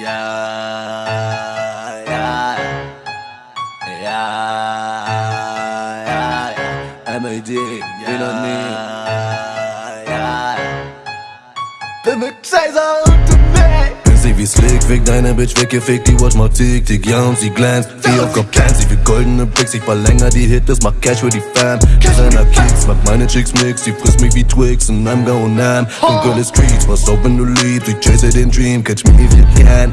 yeah, yeah, yeah, yeah. I'm a you know me. Yeah, yeah. The mix size wie Slick, weg deine Bitch weggefickt, die Watch mal tick, tick, ja und sie glänzt. Wie auf Plans, sie wie goldene Bricks, ich verlänger die Hit, das macht Cash für die Fam Designer Kicks, macht meine Chicks Mix, die frisst mich wie Twix und I'm going ham Dunkle Streets, was auf wenn du liebst, ich chase den Dream, catch me if you can.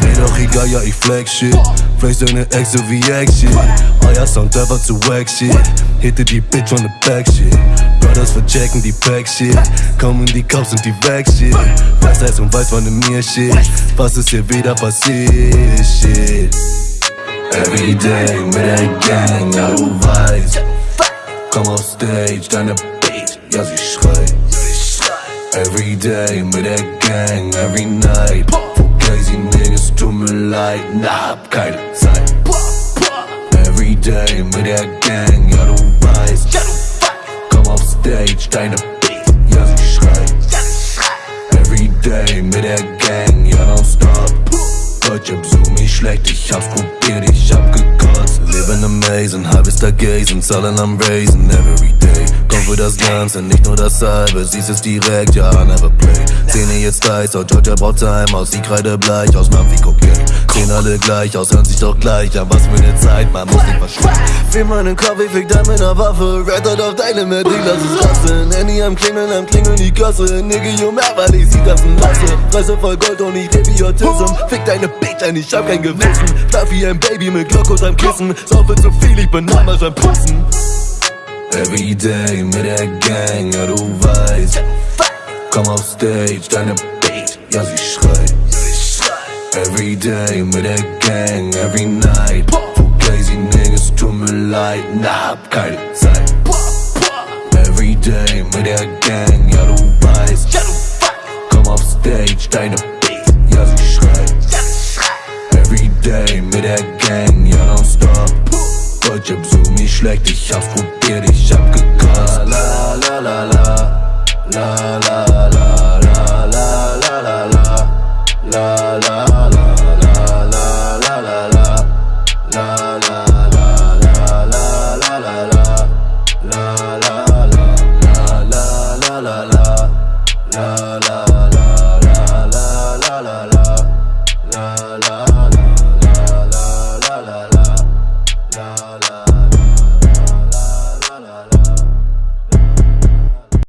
Mir doch egal, ja ich flex shit, flex deine Ex so wie Action Euer Sound einfach zu wack shit, hitte die Bitch on the back shit. Brothers verchecken die Pack shit, kommen die Cops und die weg shit. Weiß heißt und weiß von mir shit. Was ist hier wieder shit. Everyday mit der Gang, ja du weißt Komm auf Stage, deine Beat, ja sie schreit Everyday mit der Gang, every night tut mir leid, na hab keine Everyday mit der Gang, ja du weißt Komm auf Stage, deine Beat, ja sie schreit Everyday mit der Gang, ja nonstop Deutsche so mich schlecht, ich hab's probiert, ich hab gekotzt Living amazing, halbes Tag gazen, zahlen am Raisen Everyday, komm für das Ganze, nicht nur das halbe Siehst es direkt, ja, never play Zähne jetzt heiß, aus Georgia braucht Time aus Die Kreide bleich, aus Mamphi Cocaine Sehen alle gleich aus, hören sich doch gleich an Was für ne Zeit, man muss nicht verschwinden Fill meinen ich fick dann mit ner Waffe. Red Dot auf deine Medic, lass es lassen. Handy am Klingeln, am Klingeln die Kasse Nigga, you mehr, weil ich sie tanzen lasse. Fresse voll Gold und ich Idiotism Fick deine Bitch ein, ich hab kein Gewissen. Schlaf wie ein Baby mit Glock unterm Kissen. Saufe zu viel, ich bin einmal beim Putzen. Everyday mit der Gang, ja du weißt Komm auf Stage, deine Beat, ja sie schreit. Everyday mit der Gang, every night. Für crazy niggas, tut mir leid, na hab keine Zeit. Everyday mit der Gang, ja du weißt. Komm auf Stage, deine Beat, ja sie schreit. Everyday mit der Gang, ja nonstop. Deutsche besuch mich schlecht, ich hab's probiert, ich